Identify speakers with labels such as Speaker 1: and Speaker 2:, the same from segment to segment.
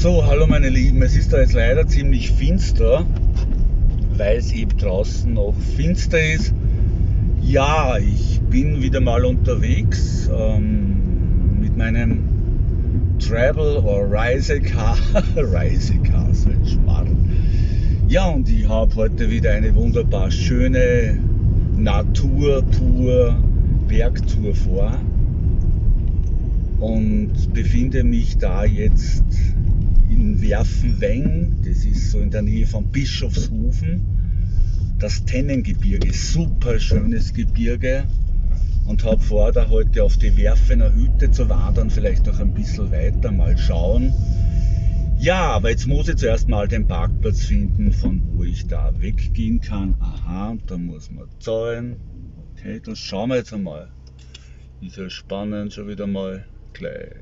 Speaker 1: So, hallo meine Lieben, es ist da jetzt leider ziemlich finster, weil es eben draußen noch finster ist. Ja, ich bin wieder mal unterwegs ähm, mit meinem Travel or Reisecar, Reisecar, so ein Schmarrn. Ja, und ich habe heute wieder eine wunderbar schöne Naturtour, Bergtour vor und befinde mich da jetzt in Werfenweng, das ist so in der Nähe von Bischofshofen, das Tennengebirge, super schönes Gebirge und habe vor, da heute auf die Werfener Hütte zu wandern, vielleicht noch ein bisschen weiter, mal schauen. Ja, aber jetzt muss ich zuerst mal den Parkplatz finden, von wo ich da weggehen kann. Aha, da muss man zahlen. Okay, das schauen wir jetzt einmal. Ist ja spannend schon wieder mal gleich.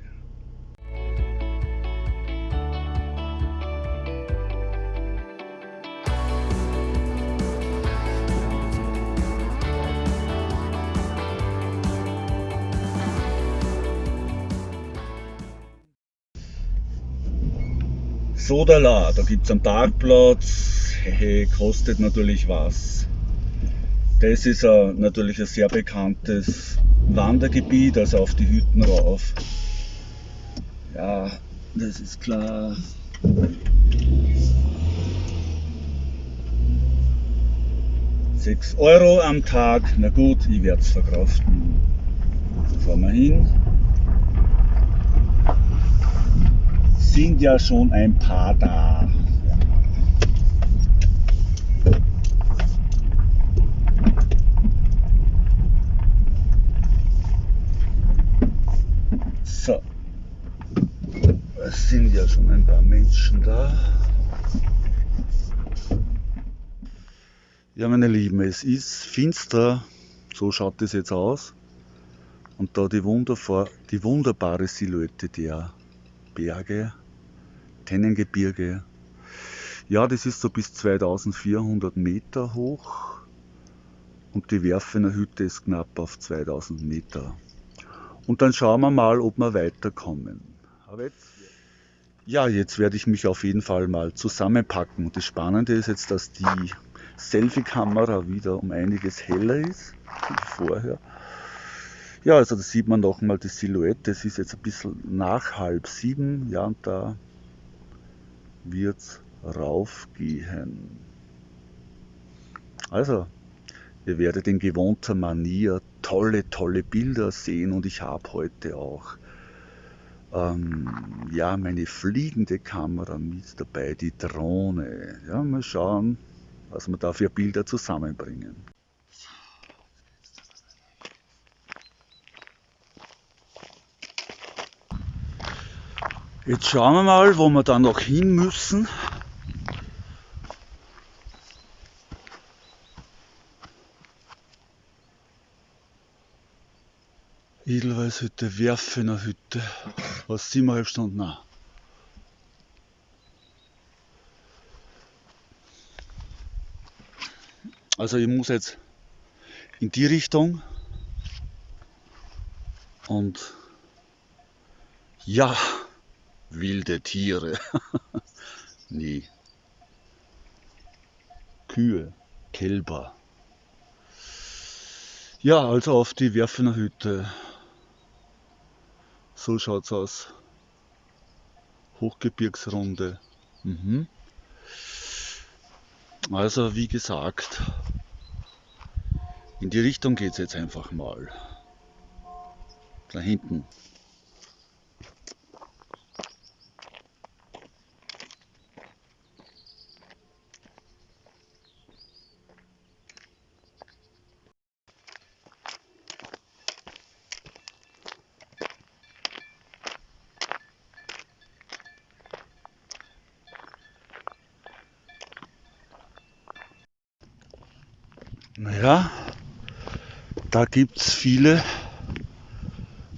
Speaker 1: Sodala, da gibt es einen Parkplatz, hey, kostet natürlich was. Das ist ein, natürlich ein sehr bekanntes Wandergebiet, also auf die Hütten rauf. Ja, das ist klar. Sechs Euro am Tag, na gut, ich werde es verkraften. Fahren wir hin. Sind ja schon ein paar da. So, es sind ja schon ein paar Menschen da. Ja, meine Lieben, es ist finster, so schaut es jetzt aus. Und da die, die wunderbare Silhouette der Berge Tennengebirge. Ja, das ist so bis 2400 Meter hoch und die Werfener Hütte ist knapp auf 2000 Meter. Und dann schauen wir mal, ob wir weiterkommen. Jetzt, ja, jetzt werde ich mich auf jeden Fall mal zusammenpacken. Das Spannende ist jetzt, dass die Selfie-Kamera wieder um einiges heller ist wie vorher. Ja, also da sieht man nochmal die Silhouette. Es ist jetzt ein bisschen nach halb sieben. Ja, und da wird's raufgehen. Also, ihr werdet in gewohnter Manier tolle, tolle Bilder sehen und ich habe heute auch ähm, ja, meine fliegende Kamera mit dabei, die Drohne. Ja, mal schauen, was wir da für Bilder zusammenbringen. Jetzt schauen wir mal, wo wir da noch hin müssen. Edelweißhütte, Werfener Hütte. Was siebeneinhalb Stunden? Nein. Also ich muss jetzt in die Richtung und ja, wilde Tiere. Nie. Kühe, Kälber. Ja, also auf die Werfener Hütte. So schaut's aus. Hochgebirgsrunde. Mhm. Also wie gesagt, in die Richtung geht's jetzt einfach mal. Da hinten. Naja, da gibt es viele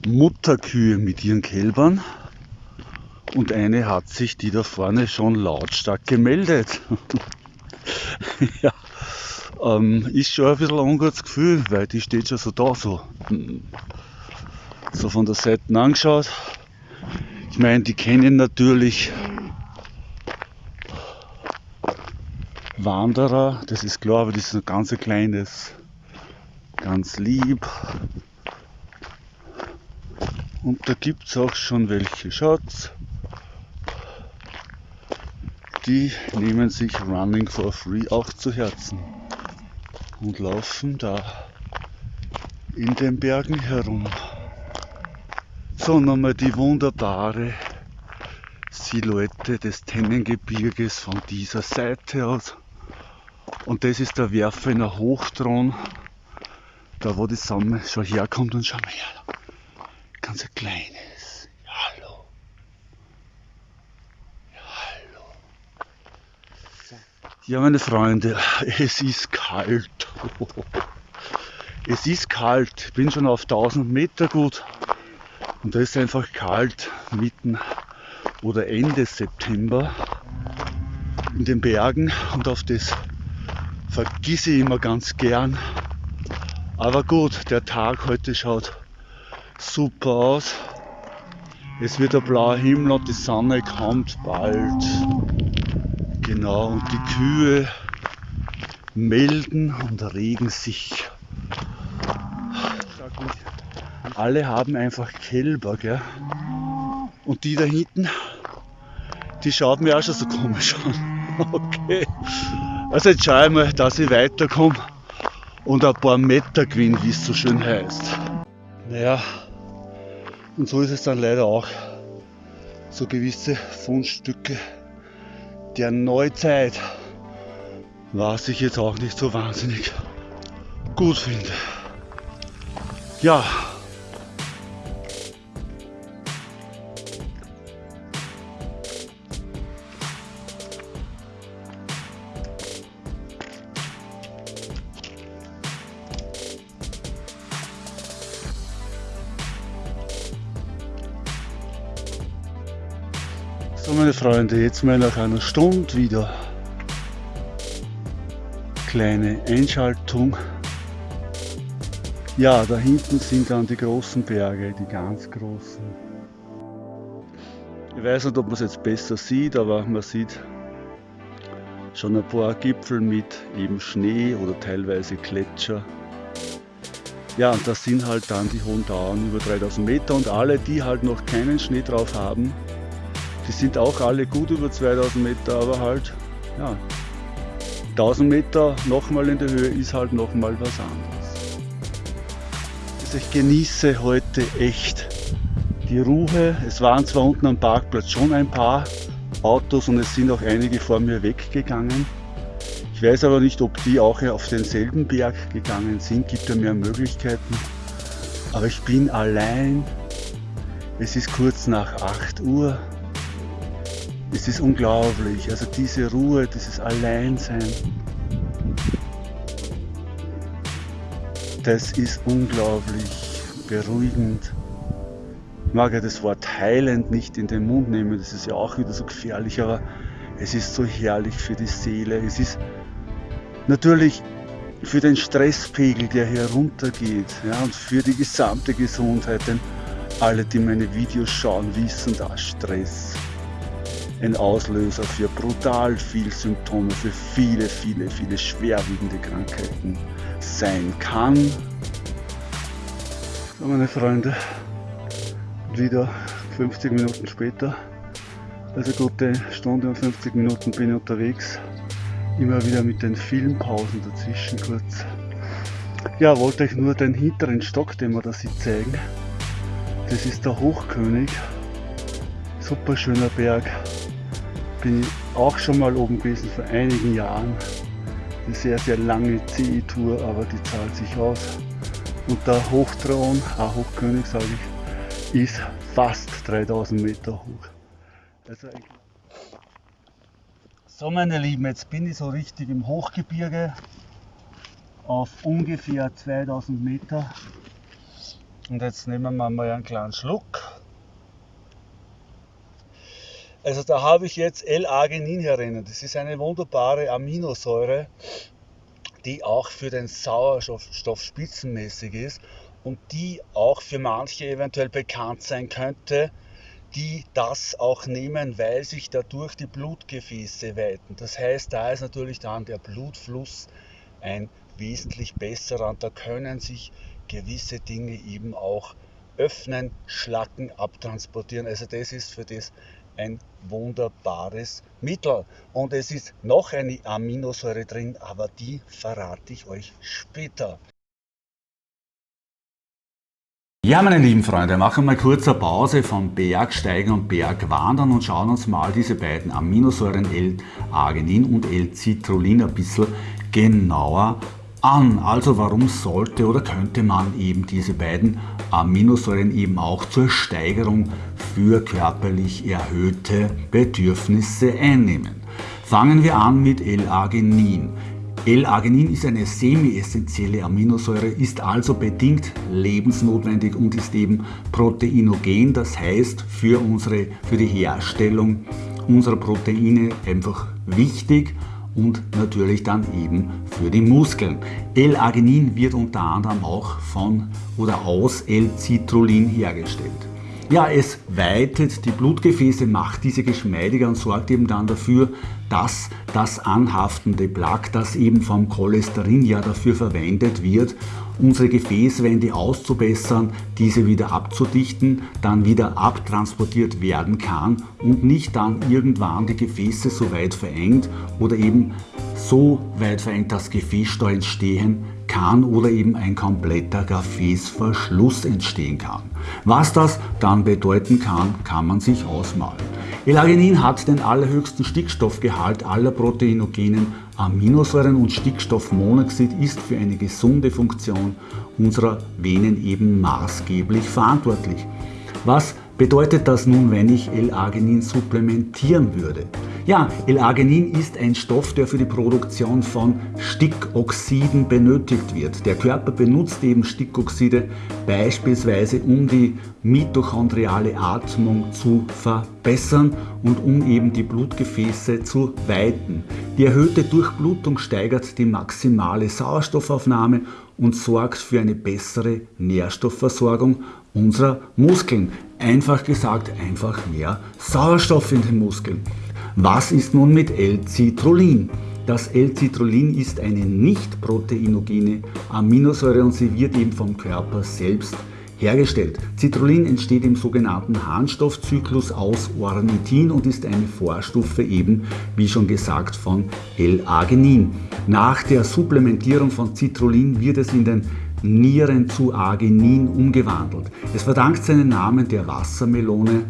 Speaker 1: Mutterkühe mit ihren Kälbern und eine hat sich die da vorne schon lautstark gemeldet. ja, ähm, ist schon ein bisschen ein ungutes Gefühl, weil die steht schon so da, so, so von der Seite angeschaut. Ich meine, die kennen natürlich Wanderer, das ist klar, aber das ist ein ganz kleines, ganz lieb. Und da gibt es auch schon welche Schatz. Die nehmen sich Running for Free auch zu Herzen und laufen da in den Bergen herum. So, nochmal die wunderbare Silhouette des Tennengebirges von dieser Seite aus. Und das ist der Werfener Hochthron, da wo die Sonne schon herkommt und schau mal her. Ganz ein kleines. Ja, hallo. Ja, hallo. Ja, meine Freunde, es ist kalt. Es ist kalt. Ich bin schon auf 1000 Meter gut. Und da ist einfach kalt mitten oder Ende September in den Bergen und auf das vergisse ich immer ganz gern. Aber gut, der Tag heute schaut super aus. Es wird ein blauer Himmel und die Sonne kommt bald. Genau, und die Kühe melden und regen sich. Alle haben einfach Kälber, gell? Und die da hinten, die schaut mir auch schon so komisch an. Okay. Also jetzt schaue ich mal, dass ich weiterkomme und ein paar Meter gewinne, wie es so schön heißt. Naja, und so ist es dann leider auch. So gewisse Fundstücke der Neuzeit, was ich jetzt auch nicht so wahnsinnig gut finde. Ja, So meine Freunde, jetzt mal nach einer Stunde wieder kleine Einschaltung. Ja, da hinten sind dann die großen Berge, die ganz großen. Ich weiß nicht, ob man es jetzt besser sieht, aber man sieht schon ein paar Gipfel mit eben Schnee oder teilweise Gletscher. Ja, und das sind halt dann die hohen Dauern über 3000 Meter und alle, die halt noch keinen Schnee drauf haben, die sind auch alle gut über 2000 Meter, aber halt, ja, 1000 Meter nochmal in der Höhe ist halt nochmal was anderes. Also ich genieße heute echt die Ruhe. Es waren zwar unten am Parkplatz schon ein paar Autos und es sind auch einige vor mir weggegangen. Ich weiß aber nicht, ob die auch auf denselben Berg gegangen sind, gibt ja mehr Möglichkeiten. Aber ich bin allein. Es ist kurz nach 8 Uhr. Es ist unglaublich, also diese Ruhe, dieses Alleinsein, das ist unglaublich beruhigend. Ich mag ja das Wort heilend nicht in den Mund nehmen, das ist ja auch wieder so gefährlich, aber es ist so herrlich für die Seele. Es ist natürlich für den Stresspegel, der hier runtergeht ja, und für die gesamte Gesundheit, denn alle, die meine Videos schauen, wissen, dass Stress ein Auslöser für brutal viel Symptome, für viele, viele, viele schwerwiegende Krankheiten sein kann. So meine Freunde, wieder 50 Minuten später, also gute Stunde und 50 Minuten bin ich unterwegs, immer wieder mit den vielen Pausen dazwischen kurz. Ja, wollte euch nur den hinteren Stock, den wir da sieht, zeigen. Das ist der Hochkönig, super schöner Berg, bin ich auch schon mal oben gewesen vor einigen Jahren. Eine sehr, sehr lange CE-Tour, aber die zahlt sich aus. Und der Hochthron, auch Hochkönig sage ich, ist fast 3000 Meter hoch. Also so meine Lieben, jetzt bin ich so richtig im Hochgebirge auf ungefähr 2000 Meter. Und jetzt nehmen wir mal einen kleinen Schluck. Also da habe ich jetzt L-Arginin herinnen. Das ist eine wunderbare Aminosäure, die auch für den Sauerstoff spitzenmäßig ist und die auch für manche eventuell bekannt sein könnte, die das auch nehmen, weil sich dadurch die Blutgefäße weiten. Das heißt, da ist natürlich dann der Blutfluss ein wesentlich besserer und da können sich gewisse Dinge eben auch öffnen, schlacken, abtransportieren. Also das ist für das ein wunderbares Mittel. Und es ist noch eine Aminosäure drin, aber die verrate ich euch später.
Speaker 2: Ja, meine lieben Freunde, machen wir mal kurze Pause vom Bergsteigen und Bergwandern und schauen uns mal diese beiden Aminosäuren L-Arginin und L-Citrullin ein bisschen genauer an. Also warum sollte oder könnte man eben diese beiden Aminosäuren eben auch zur Steigerung für körperlich erhöhte Bedürfnisse einnehmen? Fangen wir an mit L-Arginin. L-Arginin ist eine semi-essentielle Aminosäure, ist also bedingt lebensnotwendig und ist eben proteinogen, das heißt für, unsere, für die Herstellung unserer Proteine einfach wichtig und natürlich dann eben für die Muskeln. L-Arginin wird unter anderem auch von oder aus L-Citrullin hergestellt. Ja, es weitet die Blutgefäße, macht diese geschmeidiger und sorgt eben dann dafür, dass das anhaftende Plaque, das eben vom Cholesterin ja dafür verwendet wird, unsere Gefäßwände auszubessern, diese wieder abzudichten, dann wieder abtransportiert werden kann und nicht dann irgendwann die Gefäße so weit verengt oder eben so weit verengt, dass Gefäßstau entstehen kann oder eben ein kompletter Gefäßverschluss entstehen kann. Was das dann bedeuten kann, kann man sich ausmalen. L-Arginin hat den allerhöchsten Stickstoffgehalt aller proteinogenen Aminosäuren und Stickstoffmonoxid ist für eine gesunde Funktion unserer Venen eben maßgeblich verantwortlich. Was bedeutet das nun, wenn ich L-Arginin supplementieren würde? Ja, L-Arginin ist ein Stoff, der für die Produktion von Stickoxiden benötigt wird. Der Körper benutzt eben Stickoxide beispielsweise, um die mitochondriale Atmung zu verbessern und um eben die Blutgefäße zu weiten. Die erhöhte Durchblutung steigert die maximale Sauerstoffaufnahme und sorgt für eine bessere Nährstoffversorgung unserer Muskeln. Einfach gesagt, einfach mehr Sauerstoff in den Muskeln. Was ist nun mit L-Citrullin? Das L-Citrullin ist eine nicht proteinogene Aminosäure und sie wird eben vom Körper selbst hergestellt. Citrullin entsteht im sogenannten Harnstoffzyklus aus Ornithin und ist eine Vorstufe eben, wie schon gesagt, von L-Arginin. Nach der Supplementierung von Citrullin wird es in den Nieren zu Arginin umgewandelt. Es verdankt seinen Namen der Wassermelone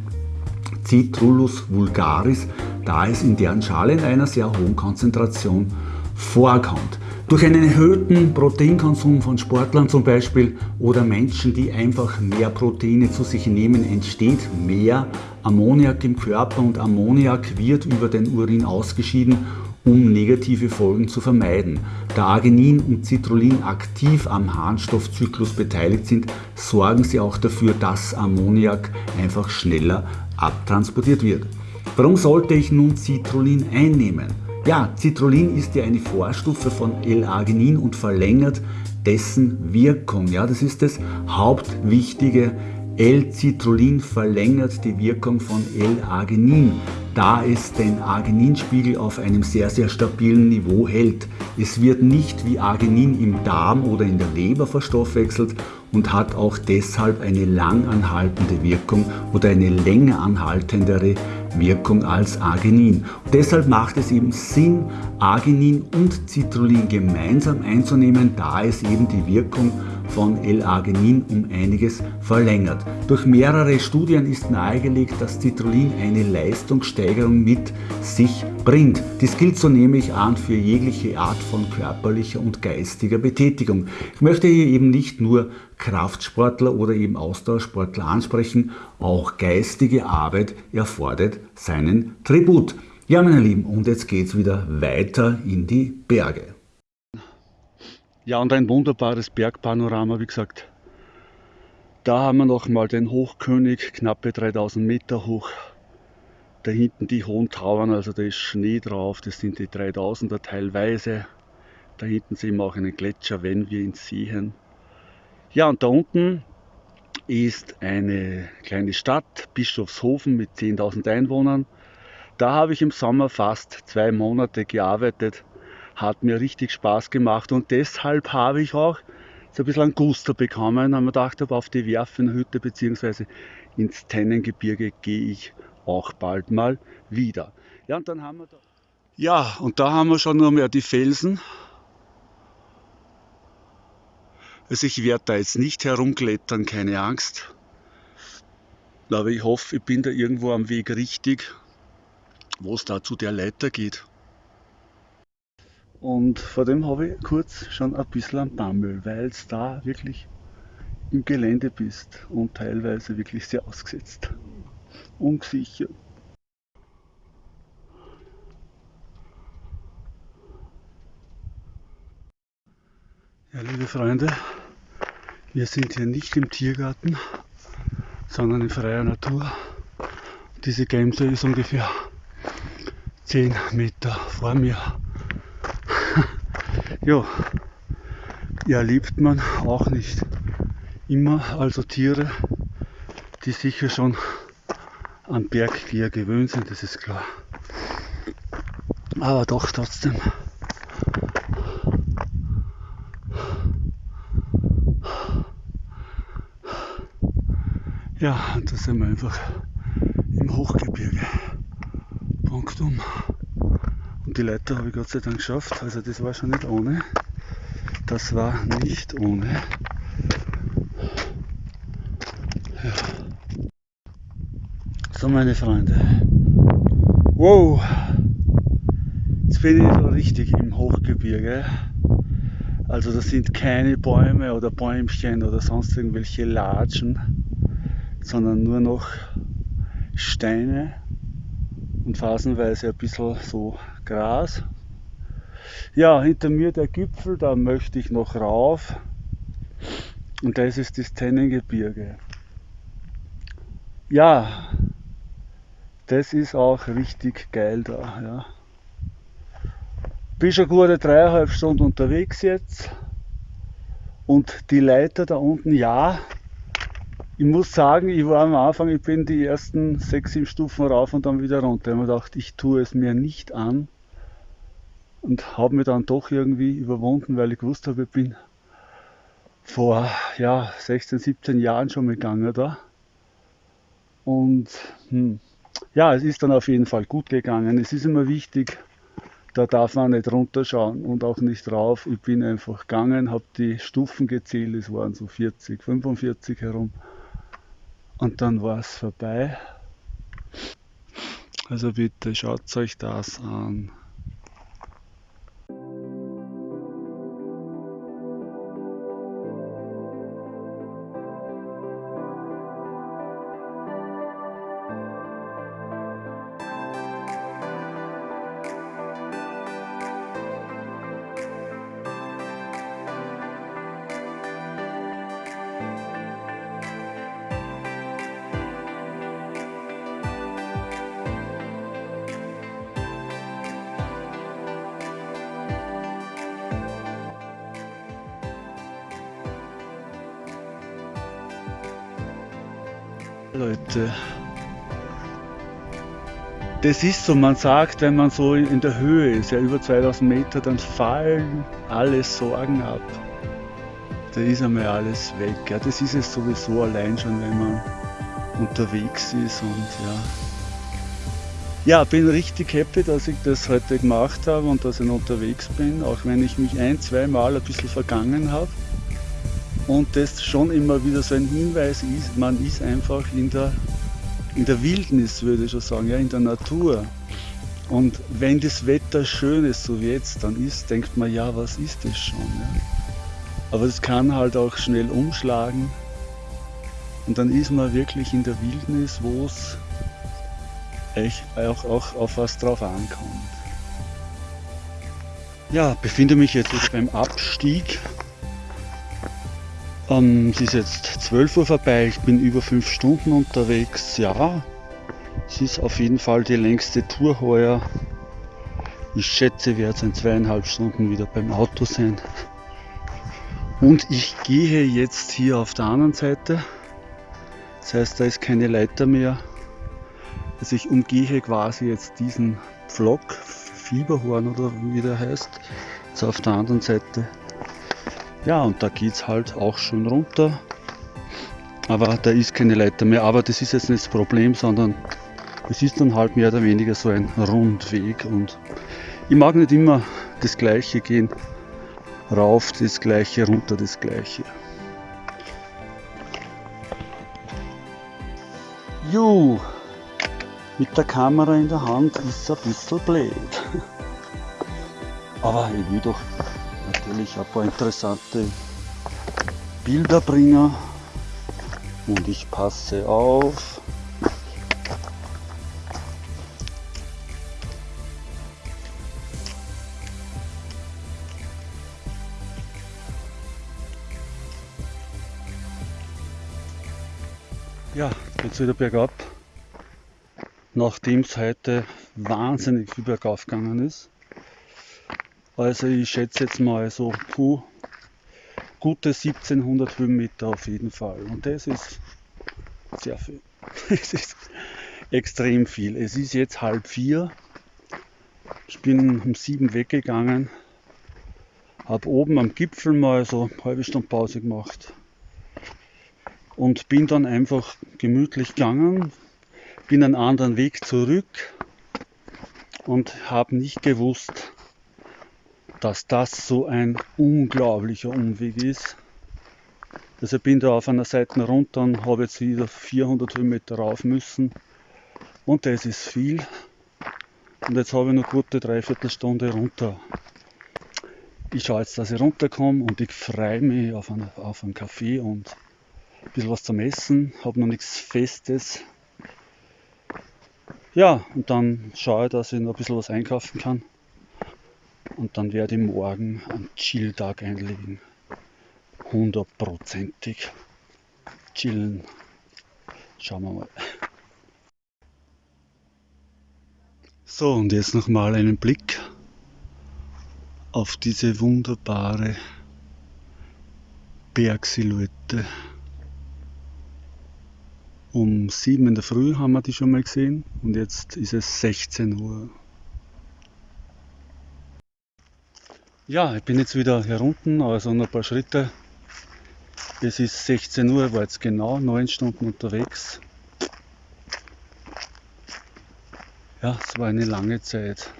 Speaker 2: Citrullus vulgaris, da es in deren Schale in einer sehr hohen Konzentration vorkommt. Durch einen erhöhten Proteinkonsum von Sportlern zum Beispiel oder Menschen, die einfach mehr Proteine zu sich nehmen, entsteht mehr Ammoniak im Körper und Ammoniak wird über den Urin ausgeschieden, um negative Folgen zu vermeiden. Da Arginin und Citrullin aktiv am Harnstoffzyklus beteiligt sind, sorgen sie auch dafür, dass Ammoniak einfach schneller abtransportiert wird. Warum sollte ich nun Citrullin einnehmen? Ja, Citrullin ist ja eine Vorstufe von L-Arginin und verlängert dessen Wirkung. Ja, das ist das Hauptwichtige. L-Citrullin verlängert die Wirkung von L-Arginin, da es den Argininspiegel auf einem sehr, sehr stabilen Niveau hält. Es wird nicht wie Arginin im Darm oder in der Leber verstoffwechselt und hat auch deshalb eine langanhaltende Wirkung oder eine länger anhaltendere Wirkung als Arginin. Und deshalb macht es eben Sinn, Arginin und Citrullin gemeinsam einzunehmen, da es eben die Wirkung von L-Arginin um einiges verlängert. Durch mehrere Studien ist nahegelegt, dass Citrullin eine Leistungssteigerung mit sich bringt. Dies gilt so nehme ich an für jegliche Art von körperlicher und geistiger Betätigung. Ich möchte hier eben nicht nur Kraftsportler oder eben Ausdauersportler ansprechen, auch geistige Arbeit erfordert seinen Tribut. Ja meine Lieben, und jetzt geht es wieder weiter in die Berge.
Speaker 1: Ja, und ein wunderbares Bergpanorama, wie gesagt. Da haben wir nochmal den Hochkönig, knappe 3000 Meter hoch. Da hinten die hohen Tauern, also da ist Schnee drauf, das sind die 3000er teilweise. Da hinten sehen wir auch einen Gletscher, wenn wir ihn sehen. Ja, und da unten ist eine kleine Stadt, Bischofshofen mit 10.000 Einwohnern. Da habe ich im Sommer fast zwei Monate gearbeitet. Hat mir richtig Spaß gemacht und deshalb habe ich auch so ein bisschen einen Guster bekommen. Haben wir gedacht, auf die Werfenhütte bzw. ins Tennengebirge gehe ich auch bald mal wieder. Ja, und dann haben wir da ja, und da haben wir schon noch mehr die Felsen. Also ich werde da jetzt nicht herumklettern, keine Angst. Aber ich hoffe, ich bin da irgendwo am Weg richtig, wo es da zu der Leiter geht. Und vor dem habe ich kurz schon ein bisschen am Bammel, weil es da wirklich im Gelände bist und teilweise wirklich sehr ausgesetzt. Ungesichert. Ja, liebe Freunde, wir sind hier nicht im Tiergarten, sondern in freier Natur. Diese Gemse ist ungefähr 10 Meter vor mir. Ja, liebt man auch nicht immer, also Tiere, die sicher schon am Berggeher gewöhnt sind, das ist klar. Aber doch trotzdem Ja, und da sind wir einfach im Hochgebirge. Punktum. Die Leiter habe ich Gott sei Dank geschafft. Also das war schon nicht ohne. Das war nicht ohne. Ja. So meine Freunde. Wow! Jetzt bin ich so richtig im Hochgebirge. Also das sind keine Bäume oder Bäumchen oder sonst irgendwelche Latschen sondern nur noch Steine und phasenweise ein bisschen so Gras. Ja, hinter mir der Gipfel, da möchte ich noch rauf. Und das ist das Tennengebirge. Ja, das ist auch richtig geil da. Ja. Bin schon gute dreieinhalb Stunden unterwegs jetzt. Und die Leiter da unten, ja, ich muss sagen, ich war am Anfang, ich bin die ersten sechs, sieben Stufen rauf und dann wieder runter. Ich habe mir gedacht, ich tue es mir nicht an und habe mir dann doch irgendwie überwunden, weil ich gewusst habe, ich bin vor ja, 16, 17 Jahren schon gegangen da. Und hm, ja, es ist dann auf jeden Fall gut gegangen. Es ist immer wichtig, da darf man nicht runterschauen und auch nicht rauf. Ich bin einfach gegangen, habe die Stufen gezählt, es waren so 40, 45 herum und dann war es vorbei. Also bitte schaut euch das an. Leute. Das ist so, man sagt, wenn man so in der Höhe ist, ja über 2000 Meter, dann fallen alle Sorgen ab. Da ist einmal alles weg. Ja, das ist es sowieso allein schon, wenn man unterwegs ist und ja. Ja, bin richtig happy, dass ich das heute gemacht habe und dass ich unterwegs bin, auch wenn ich mich ein, zwei Mal ein bisschen vergangen habe und das schon immer wieder so ein Hinweis ist, man ist einfach in der, in der Wildnis, würde ich schon sagen, ja, in der Natur. Und wenn das Wetter schön ist, so wie jetzt dann ist, denkt man, ja, was ist das schon? Ja? Aber es kann halt auch schnell umschlagen und dann ist man wirklich in der Wildnis, wo es auch, auch auf was drauf ankommt. Ja, befinde mich jetzt beim Abstieg ähm, es ist jetzt 12 Uhr vorbei, ich bin über 5 Stunden unterwegs. Ja, es ist auf jeden Fall die längste Tour heuer. Ich schätze, ich werde in zweieinhalb Stunden wieder beim Auto sein. Und ich gehe jetzt hier auf der anderen Seite Das heißt, da ist keine Leiter mehr. Also ich umgehe quasi jetzt diesen Pflock, Fieberhorn oder wie der heißt, jetzt auf der anderen Seite. Ja, und da geht es halt auch schön runter. Aber da ist keine Leiter mehr. Aber das ist jetzt nicht das Problem, sondern es ist dann halt mehr oder weniger so ein Rundweg. Und ich mag nicht immer das Gleiche gehen. Rauf das Gleiche, runter das Gleiche. Ju, mit der Kamera in der Hand ist es ein bisschen blöd. Aber ich will doch natürlich ein paar interessante Bilder bringen und ich passe auf. Ja, jetzt wieder bergab, nachdem es heute wahnsinnig viel bergauf gegangen ist. Also ich schätze jetzt mal so puh, gute 1700 Höhenmeter auf jeden Fall. Und das ist sehr viel. Es ist extrem viel. Es ist jetzt halb vier. Ich bin um sieben weggegangen. Habe oben am Gipfel mal so eine halbe Stunde Pause gemacht und bin dann einfach gemütlich gegangen, bin einen anderen Weg zurück und habe nicht gewusst, dass das so ein unglaublicher Umweg ist. Also bin da auf einer Seite runter und habe jetzt wieder 400 Höhenmeter rauf müssen und das ist viel. Und jetzt habe ich noch gute Dreiviertelstunde runter. Ich schaue jetzt, dass ich runterkomme und ich freue mich auf einen, auf einen Kaffee und ein bisschen was zum Essen, habe noch nichts Festes. Ja, und dann schaue ich, dass ich noch ein bisschen was einkaufen kann. Und dann werde ich morgen einen Chill-Tag einlegen. Hundertprozentig chillen. Schauen wir mal. So, und jetzt nochmal einen Blick auf diese wunderbare Bergsilhouette. Um 7 in der Früh haben wir die schon mal gesehen und jetzt ist es 16 Uhr. Ja, ich bin jetzt wieder hier unten, also noch ein paar Schritte. Es ist 16 Uhr, war jetzt genau 9 Stunden unterwegs. Ja, es war eine lange Zeit.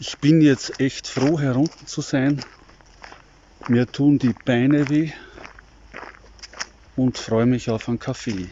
Speaker 1: Ich bin jetzt echt froh, hier unten zu sein. Mir tun die Beine weh und freue mich auf einen Kaffee.